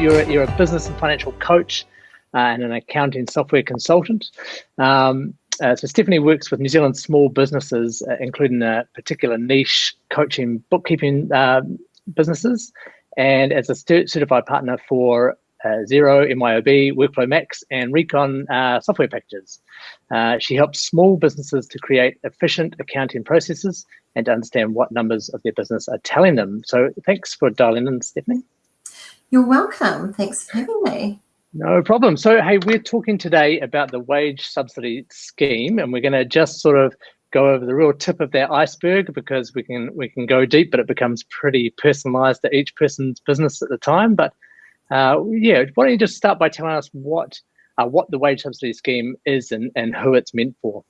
you're, you're a business and financial coach uh, and an accounting software consultant. Um, uh, so Stephanie works with New Zealand small businesses, uh, including a particular niche coaching bookkeeping uh, businesses, and as a certified partner for uh, Xero, MYOB, Workflow Max, and Reckon uh, software packages. Uh, she helps small businesses to create efficient accounting processes and to understand what numbers of their business are telling them. So thanks for dialing in, Stephanie. You're welcome. Thanks for having me. No problem. So, hey, we're talking today about the wage subsidy scheme, and we're going to just sort of go over the real tip of that iceberg because we can we can go deep, but it becomes pretty personalised to each person's business at the time. But uh, yeah, why don't you just start by telling us what uh, what the wage subsidy scheme is and, and who it's meant for?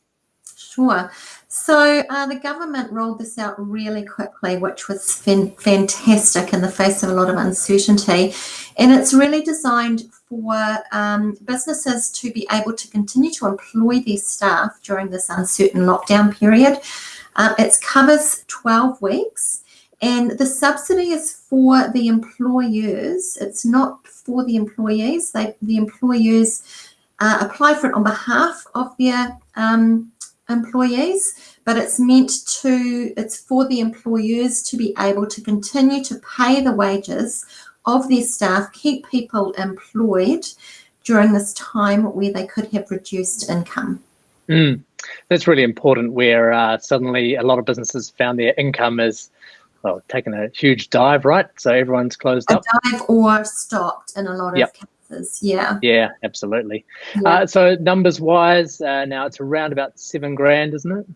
Sure. So uh, the government rolled this out really quickly, which was fantastic in the face of a lot of uncertainty. And it's really designed for um, businesses to be able to continue to employ their staff during this uncertain lockdown period. Um, it covers 12 weeks. And the subsidy is for the employers. It's not for the employees. They, the employers uh, apply for it on behalf of their um, employees, but it's meant to, it's for the employers to be able to continue to pay the wages of their staff, keep people employed during this time where they could have reduced income. Mm, that's really important where uh, suddenly a lot of businesses found their income is well, taken a huge dive, right? So everyone's closed a up. dive or stopped in a lot yep. of yeah. Yeah, absolutely. Yeah. Uh, so numbers wise, uh, now it's around about seven grand, isn't it?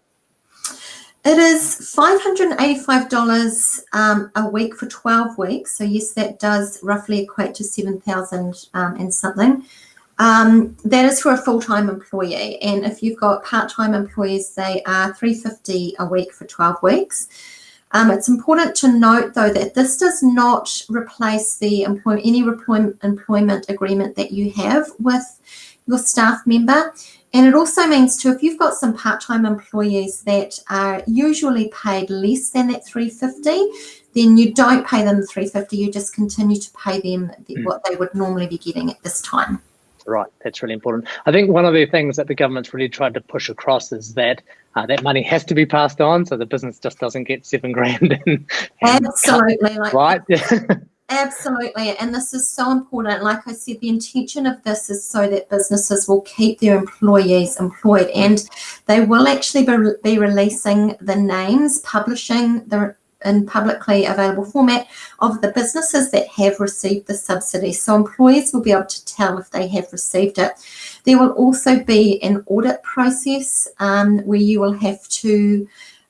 It is $585 um, a week for 12 weeks. So yes, that does roughly equate to 7,000 um, and something. Um, that is for a full-time employee. And if you've got part-time employees, they are 350 a week for 12 weeks. Um, it's important to note, though, that this does not replace the employ any employment agreement that you have with your staff member. And it also means, too, if you've got some part-time employees that are usually paid less than that 350, then you don't pay them 350, you just continue to pay them the, mm. what they would normally be getting at this time. Right, that's really important. I think one of the things that the government's really tried to push across is that uh, that money has to be passed on, so the business just doesn't get seven grand. And, and Absolutely, like, right? Absolutely, and this is so important. Like I said, the intention of this is so that businesses will keep their employees employed, and they will actually be, be releasing the names, publishing the in publicly available format of the businesses that have received the subsidy. So employees will be able to tell if they have received it. There will also be an audit process um, where you will have to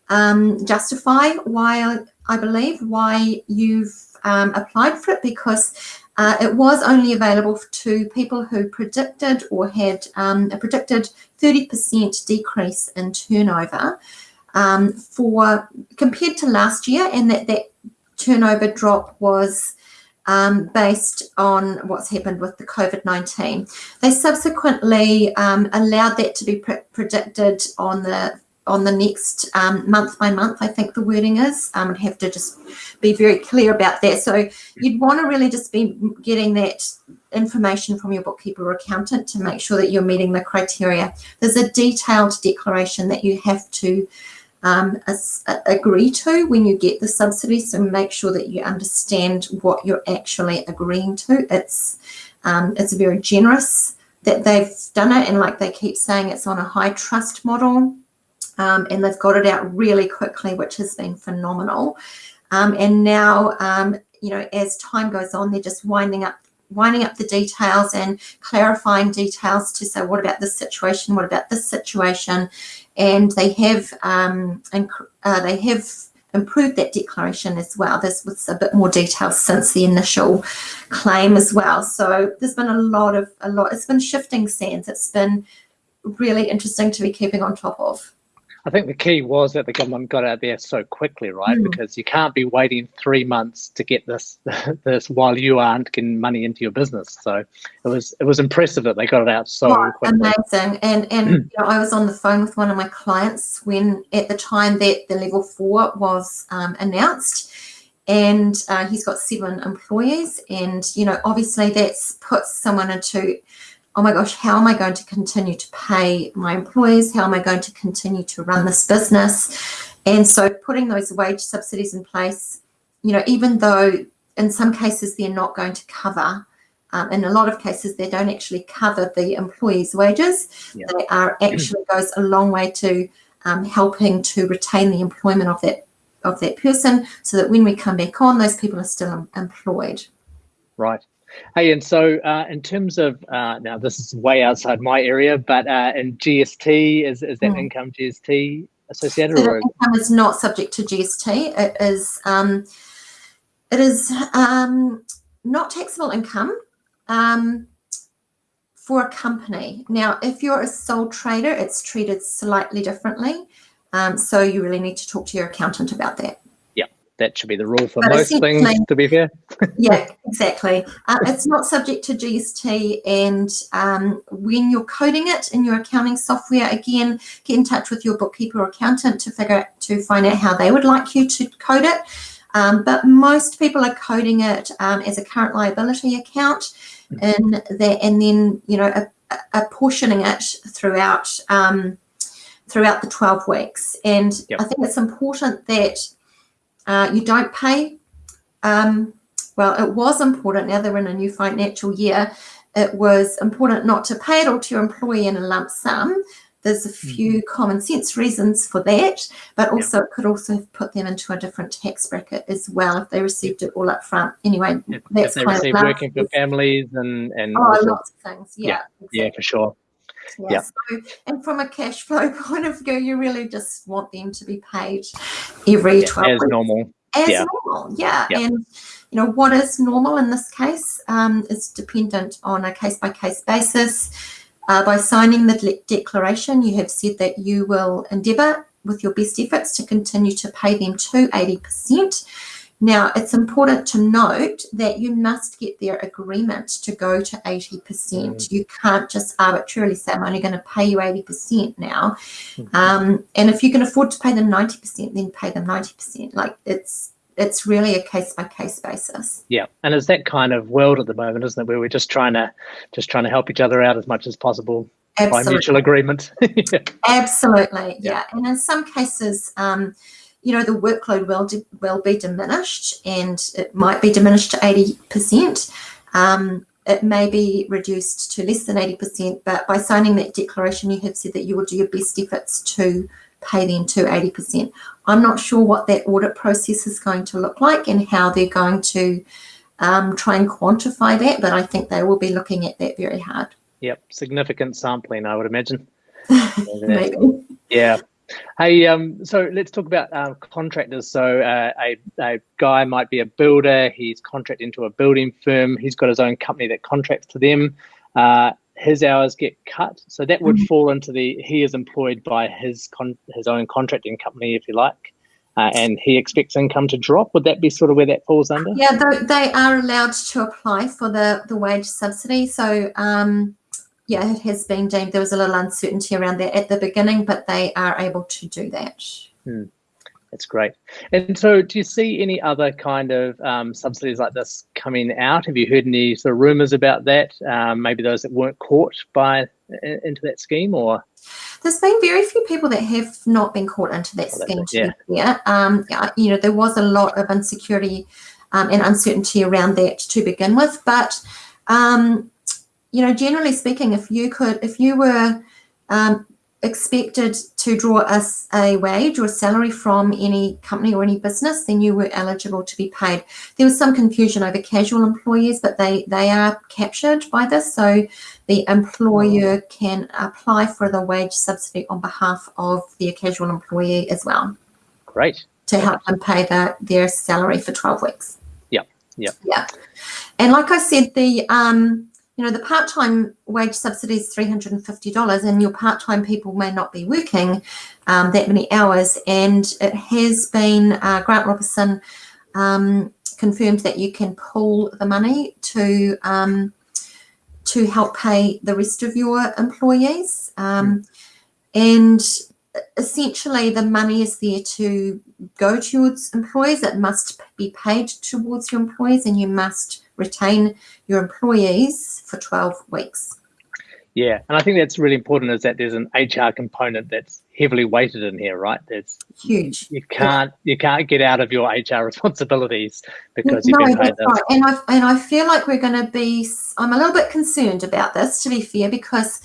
um, justify why, I believe, why you've um, applied for it because uh, it was only available to people who predicted or had um, a predicted 30% decrease in turnover um, for compared to last year, and that that turnover drop was um, based on what's happened with the COVID-19. They subsequently um, allowed that to be pre predicted on the on the next um, month by month, I think the wording is. Um, I'd have to just be very clear about that. So you'd want to really just be getting that information from your bookkeeper or accountant to make sure that you're meeting the criteria. There's a detailed declaration that you have to um, agree to when you get the subsidy. So make sure that you understand what you're actually agreeing to. It's um, it's very generous that they've done it, and like they keep saying, it's on a high trust model, um, and they've got it out really quickly, which has been phenomenal. Um, and now, um, you know, as time goes on, they're just winding up winding up the details and clarifying details to say, what about this situation? What about this situation? And they have um, uh, they have improved that declaration as well. There's with a bit more detail since the initial claim as well. So there's been a lot of a lot. It's been shifting sands. It's been really interesting to be keeping on top of. I think the key was that the government got out there so quickly, right? Mm. Because you can't be waiting three months to get this this while you aren't getting money into your business. So it was it was impressive that they got it out so oh, quickly. Amazing. And and mm. you know, I was on the phone with one of my clients when at the time that the level four was um, announced. and uh, he's got seven employees. And, you know, obviously that's puts someone into, oh my gosh, how am I going to continue to pay my employees? How am I going to continue to run this business? And so putting those wage subsidies in place, you know, even though in some cases they're not going to cover, um, in a lot of cases they don't actually cover the employees' wages, yeah. they are actually goes a long way to um, helping to retain the employment of that of that person so that when we come back on, those people are still employed. Right. Hey, and so uh, in terms of uh, now, this is way outside my area, but uh, in GST, is is that mm. income GST associated? Or? income is not subject to GST. It is um, it is um, not taxable income um, for a company. Now, if you're a sole trader, it's treated slightly differently. Um, so you really need to talk to your accountant about that. That should be the rule for but most things, to be fair. yeah, exactly. Uh, it's not subject to GST, and um, when you're coding it in your accounting software, again, get in touch with your bookkeeper or accountant to figure out, to find out how they would like you to code it. Um, but most people are coding it um, as a current liability account, mm -hmm. in there, and then you know, apportioning it throughout um, throughout the 12 weeks. And yep. I think it's important that uh, you don't pay. Um, well, it was important now they're in a new financial year. It was important not to pay it all to your employee in a lump sum. There's a few mm common sense reasons for that, but also yep. it could also have put them into a different tax bracket as well if they received it all up front. Anyway, if, that's if they receive working for families and and oh, lots of things. Yeah, yeah, exactly. yeah, for sure. Yeah. So, and from a cash flow point of view, you really just want them to be paid every yeah, 12 as weeks. normal. As yeah. normal, yeah. yeah. And you know what is normal in this case um, is dependent on a case by case basis. Uh, by signing the declaration, you have said that you will endeavour with your best efforts to continue to pay them to 80%. Now, it's important to note that you must get their agreement to go to 80%. Mm. You can't just arbitrarily say, I'm only going to pay you 80% now. Mm. Um, and if you can afford to pay them 90%, then pay them 90%. Like it's it's really a case by case basis. Yeah, and it's that kind of world at the moment, isn't it, where we're just trying to just trying to help each other out as much as possible Absolutely. by mutual agreement. yeah. Absolutely, yeah. yeah. And in some cases, um, you know, the workload will, will be diminished and it might be diminished to 80%. Um, it may be reduced to less than 80%, but by signing that declaration, you have said that you will do your best efforts to pay them to 80%. I'm not sure what that audit process is going to look like and how they're going to um, try and quantify that, but I think they will be looking at that very hard. Yep, significant sampling, I would imagine. Maybe. Yeah, Hey, um, so let's talk about uh, contractors. So uh, a, a guy might be a builder. He's contracted into a building firm. He's got his own company that contracts to them. Uh, his hours get cut, so that would mm -hmm. fall into the he is employed by his con his own contracting company, if you like, uh, and he expects income to drop. Would that be sort of where that falls under? Yeah, they are allowed to apply for the the wage subsidy. So. Um, yeah, it has been deemed. There was a little uncertainty around that at the beginning, but they are able to do that. Hmm. That's great. And so, do you see any other kind of um, subsidies like this coming out? Have you heard any sort of rumours about that? Um, maybe those that weren't caught by into that scheme, or there's been very few people that have not been caught into that scheme. Yeah. yeah. Um, you know, there was a lot of insecurity um, and uncertainty around that to begin with, but um, you know, generally speaking, if you could, if you were um, expected to draw us a wage or a salary from any company or any business, then you were eligible to be paid. There was some confusion over casual employees, but they, they are captured by this. So the employer can apply for the wage subsidy on behalf of their casual employee as well. Great. To help them pay the, their salary for 12 weeks. Yeah, yeah. Yeah. And like I said, the um, you know, the part-time wage subsidy is $350 and your part-time people may not be working um, that many hours. And it has been, uh, Grant Robertson um, confirmed that you can pull the money to um, to help pay the rest of your employees. Mm. And essentially the money is there to go towards employees. It must be paid towards your employees, and you must retain your employees for 12 weeks. Yeah, and I think that's really important is that there's an HR component that's heavily weighted in here, right? That's huge. You can't yeah. you can't get out of your HR responsibilities because you've been paid. Right. And I and I feel like we're going to be. I'm a little bit concerned about this, to be fair, because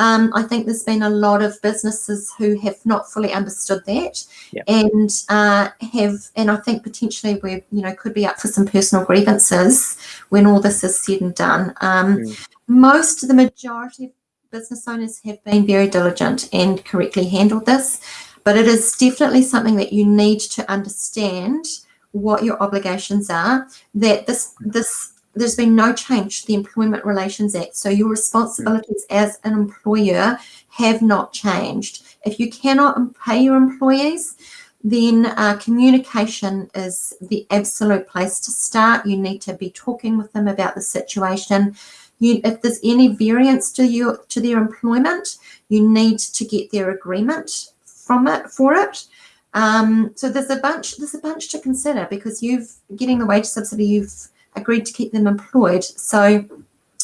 um, I think there's been a lot of businesses who have not fully understood that, yep. and uh, have, and I think potentially we, you know, could be up for some personal grievances when all this is said and done. Um, mm. Most, the majority of business owners have been very diligent and correctly handled this, but it is definitely something that you need to understand what your obligations are. That this this there's been no change to the Employment Relations Act. So your responsibilities as an employer have not changed. If you cannot pay your employees, then uh, communication is the absolute place to start. You need to be talking with them about the situation. You, if there's any variance to your to their employment, you need to get their agreement from it for it. Um, so there's a bunch there's a bunch to consider because you've getting the wage subsidy you've agreed to keep them employed. So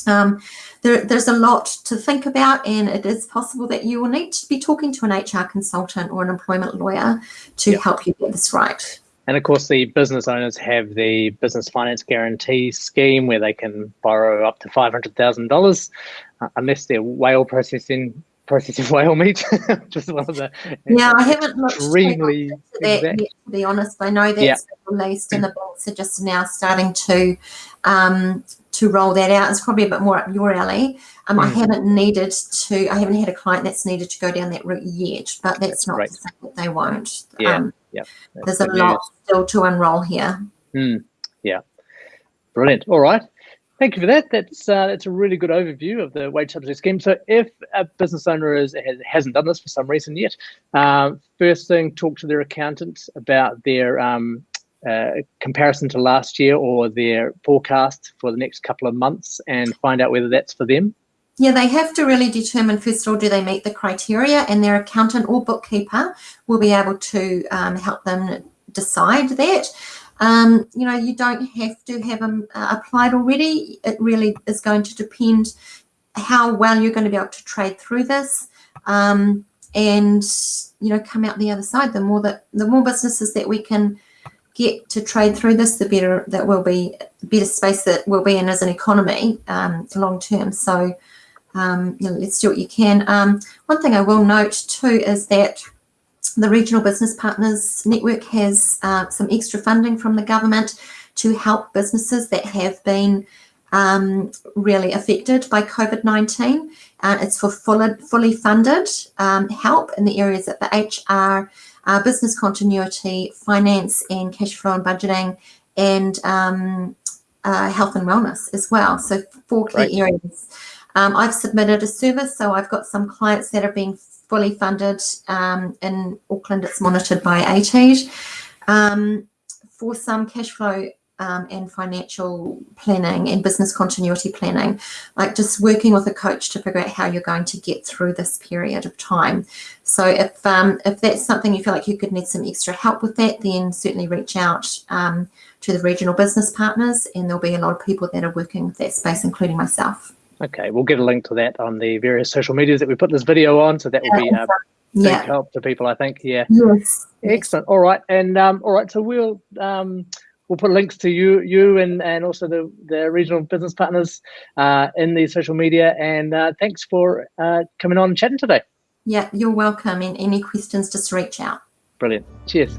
um, there, there's a lot to think about, and it is possible that you will need to be talking to an HR consultant or an employment lawyer to yep. help you get this right. And of course, the business owners have the business finance guarantee scheme where they can borrow up to $500,000 uh, unless they're whale processing processing whale meat, just one of the yeah. I haven't looked extremely that yet, to be honest. I know that's yeah. released, and the banks are just now starting to um, to roll that out. It's probably a bit more up your alley. Um, mm. I haven't needed to. I haven't had a client that's needed to go down that route yet, but that's, that's not to say that they won't. Yeah, um, yeah. There's a lot news. still to unroll here. Mm. Yeah, brilliant. All right. Thank you for that. That's uh, that's a really good overview of the wage subsidy scheme. So, if a business owner is, has, not done this for some reason yet, uh, first thing, talk to their accountant about their um, uh, comparison to last year or their forecast for the next couple of months, and find out whether that's for them. Yeah, they have to really determine first of all, do they meet the criteria, and their accountant or bookkeeper will be able to um, help them decide that. Um, you know, you don't have to have them uh, applied already. It really is going to depend how well you're going to be able to trade through this um, and, you know, come out the other side. The more that the more businesses that we can get to trade through this, the better that will be, better space that we'll be in as an economy um, long term. So, um, you know, let's do what you can. Um, one thing I will note too is that the Regional Business Partners Network has uh, some extra funding from the government to help businesses that have been um, really affected by COVID-19. Uh, it's for full, fully funded um, help in the areas of the HR, uh, business continuity, finance and cash flow and budgeting, and um, uh, health and wellness as well. So four key right. areas. Um, I've submitted a service, so I've got some clients that are being fully funded. Um, in Auckland, it's monitored by ATEED. Um, for some cash flow um, and financial planning and business continuity planning, like just working with a coach to figure out how you're going to get through this period of time. So if um, if that's something you feel like you could need some extra help with that, then certainly reach out um, to the regional business partners and there'll be a lot of people that are working with that space, including myself. Okay, we'll get a link to that on the various social medias that we put this video on, so that will be a uh, big yeah. help to people. I think. Yeah. Yes. Excellent. All right, and um, all right. So we'll um, we'll put links to you, you, and and also the the regional business partners uh, in the social media. And uh, thanks for uh, coming on and chatting today. Yeah, you're welcome. And any questions, just reach out. Brilliant. Cheers.